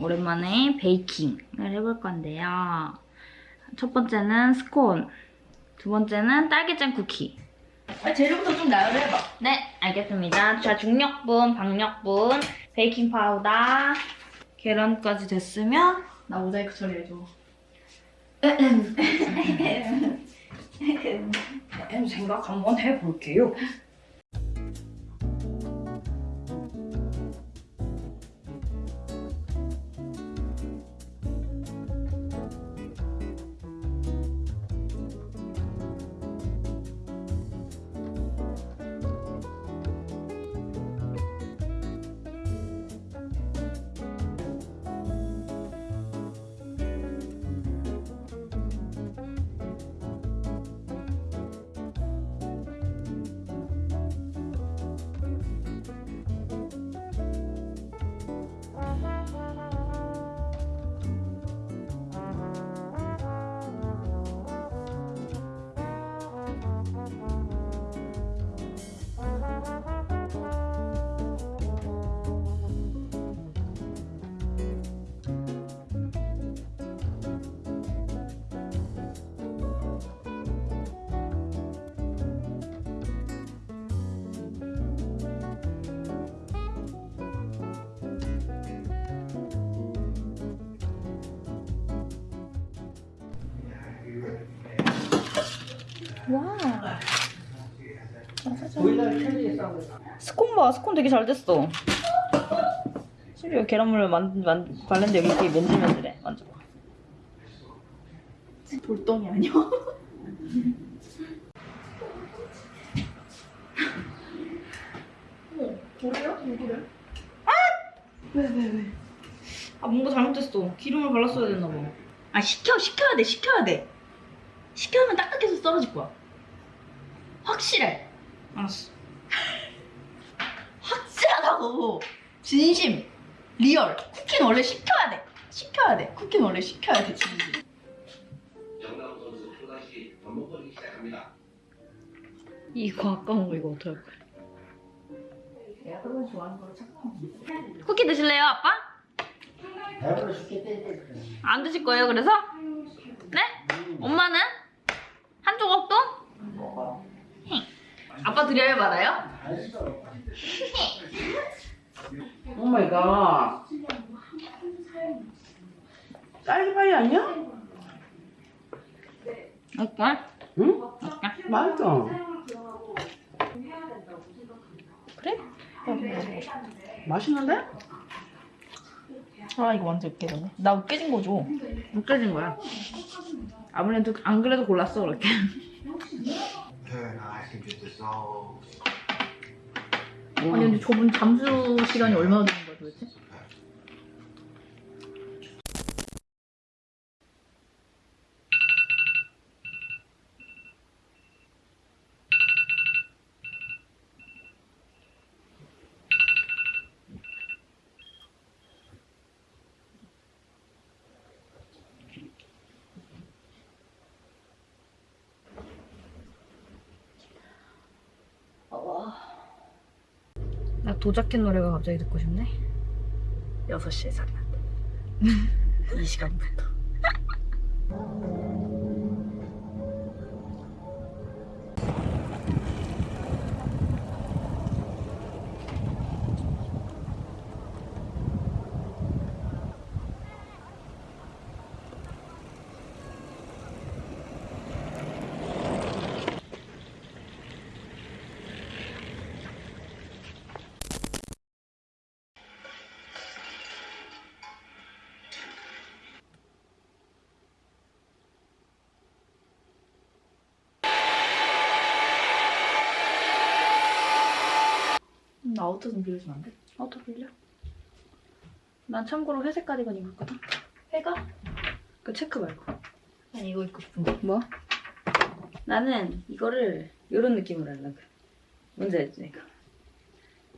오랜만에 baking을 해볼 건데요. 첫 번째는 스콘, 두 번째는 딸기잼 쿠키. 아, 재료부터 좀 나열을 해봐. 네, 알겠습니다. 자, 중력분, 박력분, 베이킹 파우더, 계란까지 됐으면 나 모자이크 처리해줘. 생각 한번 해볼게요. 와. 스콘 봐, 스콘 되게 잘 됐어. 심지어 계란물을 만, 만, 바른데 여기 되게 맨질맨질해. 만져봐. 돌덩이 아니야? 뭐래요? 누구래? 아, 뭔가 잘못됐어. 기름을 발랐어야 됐나 봐. 아, 식혀, 식혀야 돼, 식혀야 돼. 식혀면 딱딱해서 떨어질 거야. 확실해. 알았어. 확실하다고. 진심. real. 쿠키는 원래 식혀야 돼. 식혀야 돼. 쿠키는 원래 식혀야 돼, 진심. 정다운 선수 또다시 번복거리기 시작합니다. 이거 아까운 거 이거 어떡할 거야? 내가 그런 좋아하는 거로 착각하고 쿠키 드실래요, 아빠? 배불러 죽겠대. 안 드실 거예요, 그래서? 네? 엄마는? 한 조각도? 힝. 아빠 드려야 받아요? oh my god. 딸기파이 아니야? 오빠? 응? 맛있어. 그래? 맛있는데? 아, 이거 완전 으깨졌네. 나 으깨진 거죠? 느껴진 거야. 아무래도 안 그래도 골랐어, 그렇게. 아니, 근데 저분 잠수 시간이 얼마나 되는 거야, 도대체? 도자켓 노래가 갑자기 듣고 싶네. 6시에 살았는데. 이 시간부터. 나 outer 좀 빌려주면 안 돼? 어, 또 빌려? 난 참고로 회색 가디건 입었거든. 해가? 그 체크 말고. 아니, 이거 입고 싶은데. 뭐? 나는 이거를 이런 느낌으로 하려고. 뭔지 알지, 내가?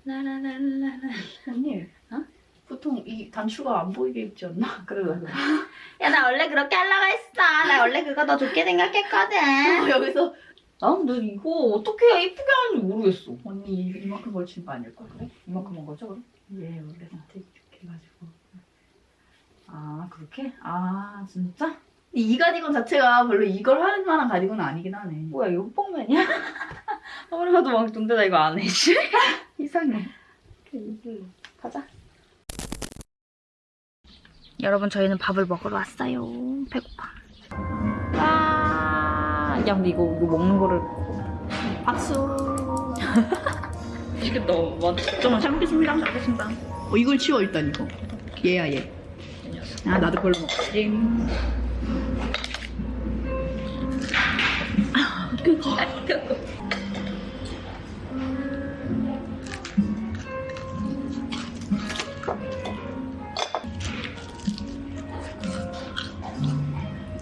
라라라라라. 언니. 어? 보통 이 단추가 안 보이게 입지 않나? 그러려고. 야, 나 원래 그렇게 하려고 했어. 나 원래 그거 더 좋게 생각했거든. 여기서 난 근데 이거 어떻게 해야 이쁘게 하는지 모르겠어. 언니 이- 이만큼 걸친 거 아닐까 그래? 이만큼 한 거죠 그럼? 예, 원래 나한테 이렇게 해가지고. 아, 그렇게? 아, 진짜? 이 가디건 자체가 별로 이걸 할 만한 가디건은 아니긴 하네. 뭐야, 이거 뽕맨이야? 아무리 봐도 왕돈데 나 이거 안 해, 씨. 이상해. 가자. 여러분, 저희는 밥을 먹으러 왔어요. 배고파. 와. 야, 근데 이거, 이거 먹는 거를. 박수. 맛있겠다. 맛있겠다. 잘 먹겠습니다. 잘 먹겠습니다. 어 이걸 치워 일단 이거. 얘야 얘. 아 나도 그걸로 먹지.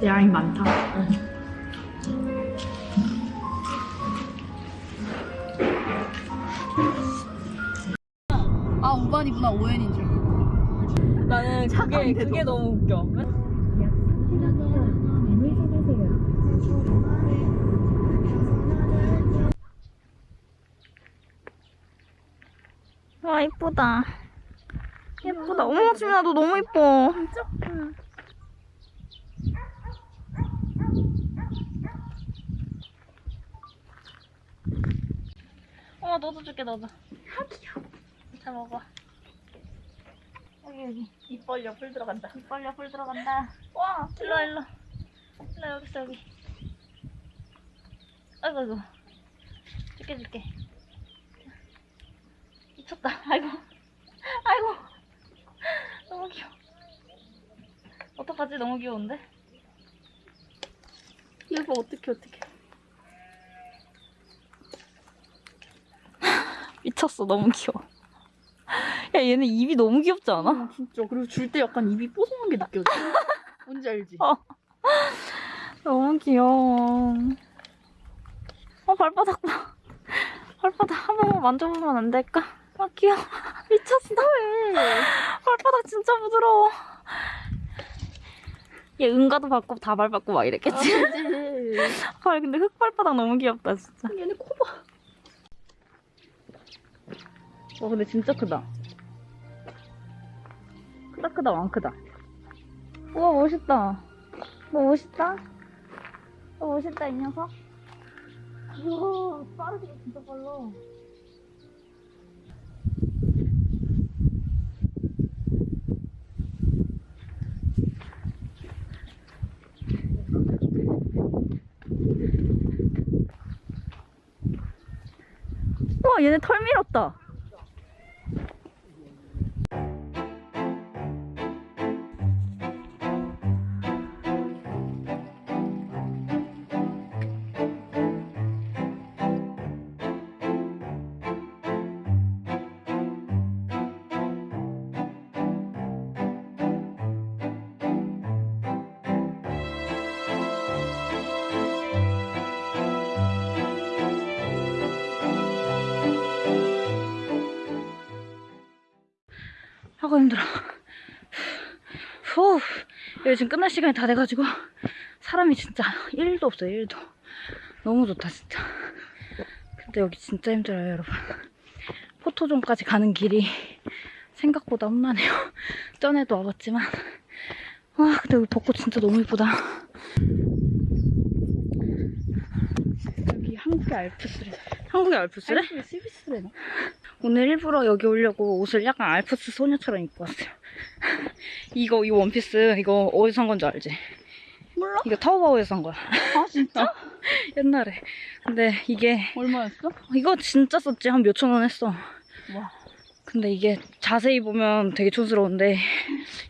양이 많다. 아 그게, 너무 웃겨. 와, 이쁘다. 예쁘다. 어머, 지민아, 너 너무 이뻐. 진짜? 응. 어, 너도 줄게, 너도. 아, 귀여워. 잘 먹어. 여기, 여기. 입 벌려 풀 들어간다. 입 벌려 풀 들어간다. 와, 일로 일로. 일로 여기 있어 여기. 아이고 아이고. 줄게 줄게. 미쳤다. 아이고. 아이고. 너무 귀여워. 어떡하지? 너무 귀여운데? 이거 어떻게 어떻게? 미쳤어. 너무 귀여워. 야 얘네 입이 너무 귀엽지 않아? 아 진짜 그리고 줄 때 약간 입이 뽀송한 게 느껴져. 뭔지 알지? 어. 너무 귀여워. 어, 발바닥 봐. 발바닥 한 번만 만져보면 안 될까? 아, 귀여워. 미쳤어. 발바닥 진짜 부드러워. 얘 응가도 받고 다 밟았고 막 이랬겠지? 아, 근데 흙발바닥 너무 귀엽다, 진짜. 얘네 코 봐. 와, 근데 진짜 크다. 크다, 크다, 왕 크다. 우와, 멋있다. 너 멋있다? 너 멋있다, 이 녀석. 우와, 빠르게 진짜 빨라. 와, 얘네 털 밀었다. 하고 힘들어. 후, 여기 지금 끝날 시간이 다 돼가지고 사람이 진짜 1도 없어요, 1도. 너무 좋다, 진짜. 근데 여기 진짜 힘들어요, 여러분. 포토존까지 가는 길이 생각보다 험난해요. 전에도 와봤지만. 와, 근데 여기 벚꽃 진짜 너무 이쁘다. 여기 한국의 알프스래. 한국의 알프스래? 왜 스위스래나? 오늘 일부러 여기 오려고 옷을 약간 알프스 소녀처럼 입고 왔어요. 이거, 이 원피스, 이거 어디서 산 건지 알지? 몰라? 이거 타오바오에서 산 거야. 아 진짜? 옛날에. 근데 이게, 얼마였어? 이거 진짜 썼지. 한 몇천 원 했어. 와. 근데 이게 자세히 보면 되게 촌스러운데,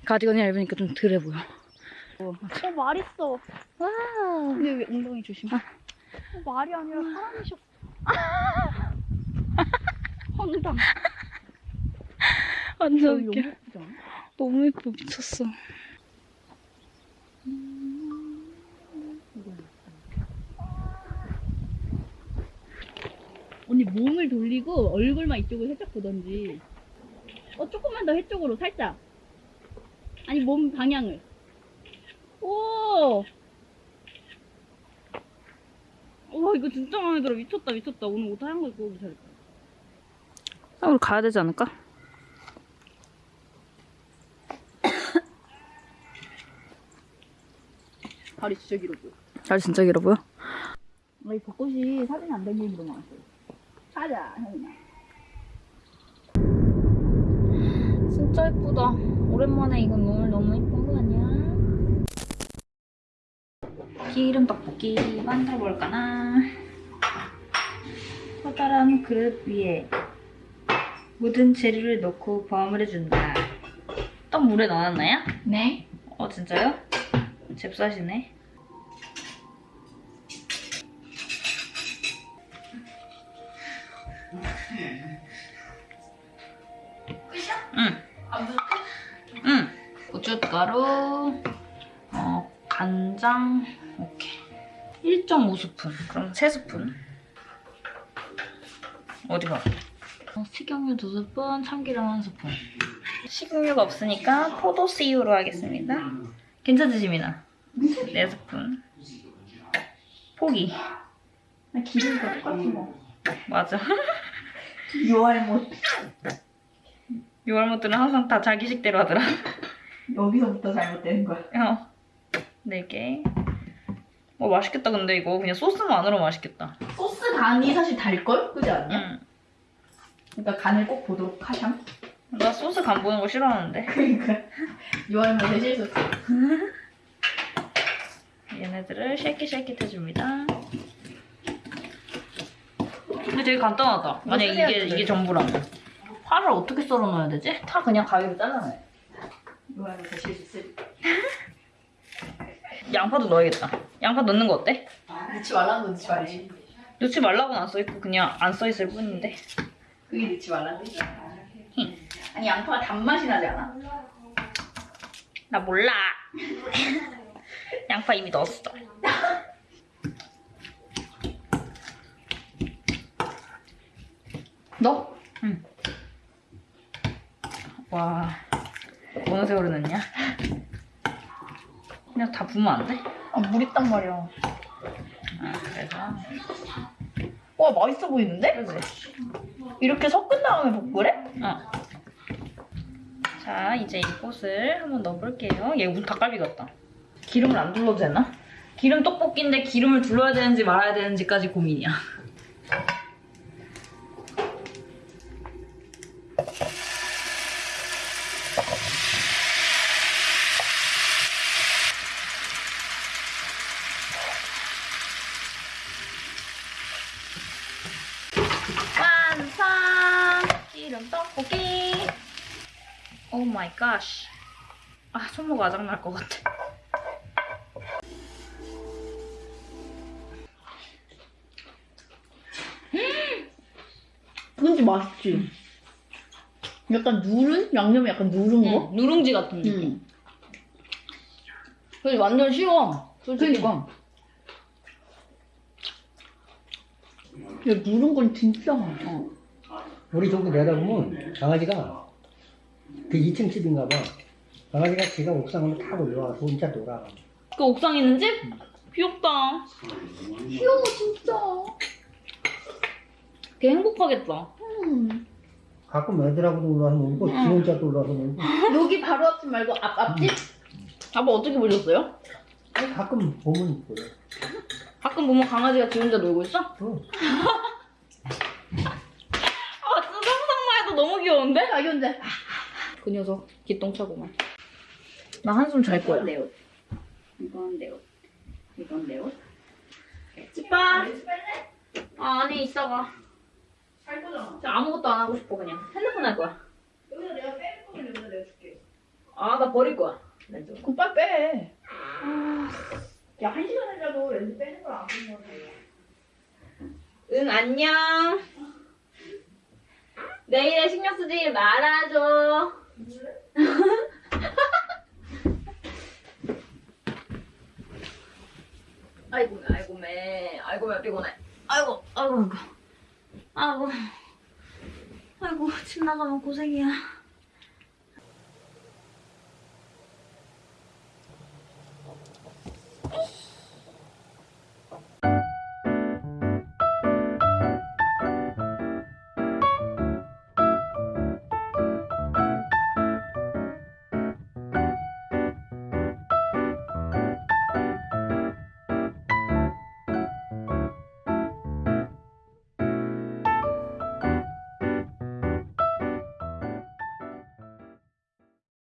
가디건이랑 입으니까 좀 덜해 보여. 어 말 있어. 와. 근데 왜 엉덩이 조심? 어, 말이 아니라 사람이셨어. 황당. 완전 여기 웃겨. 너무 예뻐. 미쳤어. 언니 몸을 돌리고 얼굴만 이쪽으로 살짝 보던지. 어 조금만 더 해쪽으로 살짝. 아니 몸 방향을. 오. 오 와 이거 진짜 마음에 들어 미쳤다 미쳤다 오늘 옷 하얀 거 입고 오기 잘했다 아, 우리 가야 되지 않을까? 다리 진짜 길어 보여 잘 진짜 길어 보여? 아, 이 벚꽃이 사진이 안 너무 아쉬워 가자 형이나 진짜 예쁘다. 오랜만에 이건 오늘 너무 예쁜 거 아니야? 기름 떡볶이 만들어 볼까나? 커다란 그릇 위에 묻은 재료를 넣고 버무려 준다. 떡 물에 넣어놨나요? 네. 어 진짜요? 잽싸시네. 1.5스푼. 그럼 3스푼. 어디가? 어, 식용유 2스푼, 참기름 1스푼. 식용유가 없으니까 포도씨유로 하겠습니다. 지민아? 4스푼. 포기. 나 기름이 다 똑같은 거 맞아. 유알못 유월모들은 항상 다 자기 식대로 하더라. 여기서부터 잘못되는 거야 어. 4개. 어, 맛있겠다, 근데 이거. 그냥 소스만으로 맛있겠다. 소스 간이 사실 달걸? 그지 않냐? 응. 그러니까 간을 꼭 보도록 하셈 나 소스 간 보는 거 싫어하는데. 그러니까 유알못의 실소스 얘네들을 쉐킷쉐킷 해줍니다. 근데 되게 간단하다. 만약 이게, 해야지. 이게 전부라면. 파를 어떻게 썰어 넣어야 되지? 파 그냥 가위로 잘라놔요. 유알못의 실소스 양파도 넣어야겠다. 양파 넣는 거 어때? 넣지 말라는 거 넣지 말지 넣지 말라고는 안 써있고 그냥 안 써있을 뿐인데. 그게 넣지 말라는 거지 힝. 아니 양파가 단맛이 나지 않아? 나 몰라. 양파 이미 넣었어. 너? 응. 와, 어느 세월을 넣냐? 그냥 다 부으면 안 돼? 아, 물 있단 말이야. 아, 그래서. 와, 맛있어 보이는데? 그지? 이렇게 섞은 다음에 볶으래? 어. 자, 이제 이 꽃을 한번 넣어볼게요. 얘 무슨 닭갈비 같다. 기름을 안 둘러도 되나? 기름 떡볶이인데 기름을 둘러야 되는지 말아야 되는지까지 고민이야. 기름 떡볶이! oh my god. 아, 손목 아작날 것 같아. 근데 맛있지? 약간 누른? 양념이 약간 누른 거? 응, 누룽지 같은 느낌. 응. 근데 완전 쉬워. 솔직히. 그러니까. 야, 누른 건 진짜 많아. 우리 저기 내다보면 강아지가 그 2층 집인가 봐. 강아지가 지가 옥상으로 탁 올라와서 혼자 놀아. 그 옥상 있는 집? 귀엽다. 귀여워, 진짜. 걔 행복하겠다. 음. 가끔 애들하고도 올라와서 놀고 지 혼자도 올라와서 놀고 여기 바로 앞집 말고 앞, 앞집? 아빠 어떻게 보셨어요? 가끔 보면 그래. 가끔 보면 강아지가 지 혼자 놀고 있어? 어. 아, 진짜 상상만 해도 너무 귀여운데? 자기 혼자. 그 녀석 기똥차고만. 나 한숨 잘 거야. 내 옷. 이건 내 옷. 이건 내 옷. 집밥. 아, 아니 있어봐. 살 거잖아. 아무것도 안 하고 싶어 그냥. 핸드폰 할 거야. 여기다 내가 빼는 거면 여기다 내가 줄게. 아, 나 버릴 거야. 렌즈. 그럼 빨리 빼. 야, 한 시간이라도 렌즈 빼는 걸안 빼는 거야. 응, 안녕. 내일에 신경 쓰지 말아줘. 아이고, 아이고, 매. 아이고, 매 피곤해. 아이고, 아이고, 아이고. 아이고. 아이고, 집 나가면 고생이야.